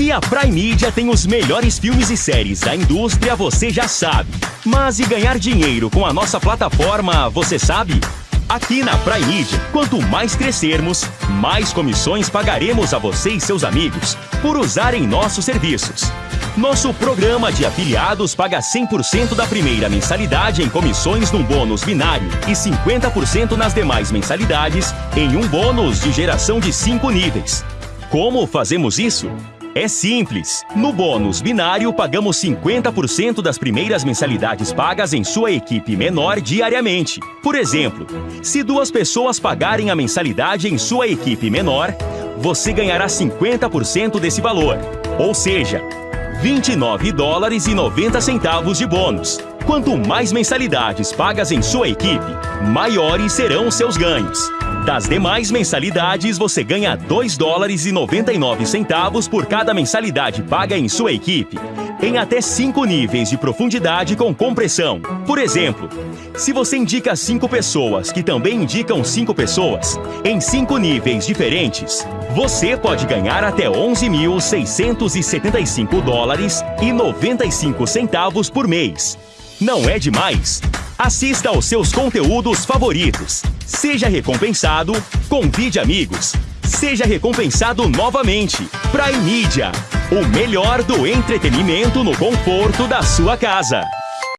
Que a Prime Media tem os melhores filmes e séries da indústria, você já sabe. Mas e ganhar dinheiro com a nossa plataforma, você sabe? Aqui na Prime Media, quanto mais crescermos, mais comissões pagaremos a você e seus amigos por usarem nossos serviços. Nosso programa de afiliados paga 100% da primeira mensalidade em comissões num bônus binário e 50% nas demais mensalidades em um bônus de geração de 5 níveis. Como fazemos isso? É simples. No bônus binário, pagamos 50% das primeiras mensalidades pagas em sua equipe menor diariamente. Por exemplo, se duas pessoas pagarem a mensalidade em sua equipe menor, você ganhará 50% desse valor. Ou seja, 29 dólares e 90 centavos de bônus. Quanto mais mensalidades pagas em sua equipe, maiores serão seus ganhos. Das demais mensalidades, você ganha 2 dólares e 99 centavos por cada mensalidade paga em sua equipe, em até 5 níveis de profundidade com compressão. Por exemplo, se você indica 5 pessoas que também indicam 5 pessoas, em 5 níveis diferentes, você pode ganhar até 11.675 dólares e 95 centavos por mês. Não é demais? Assista aos seus conteúdos favoritos. Seja recompensado, convide amigos. Seja recompensado novamente. Prime Media, o melhor do entretenimento no conforto da sua casa.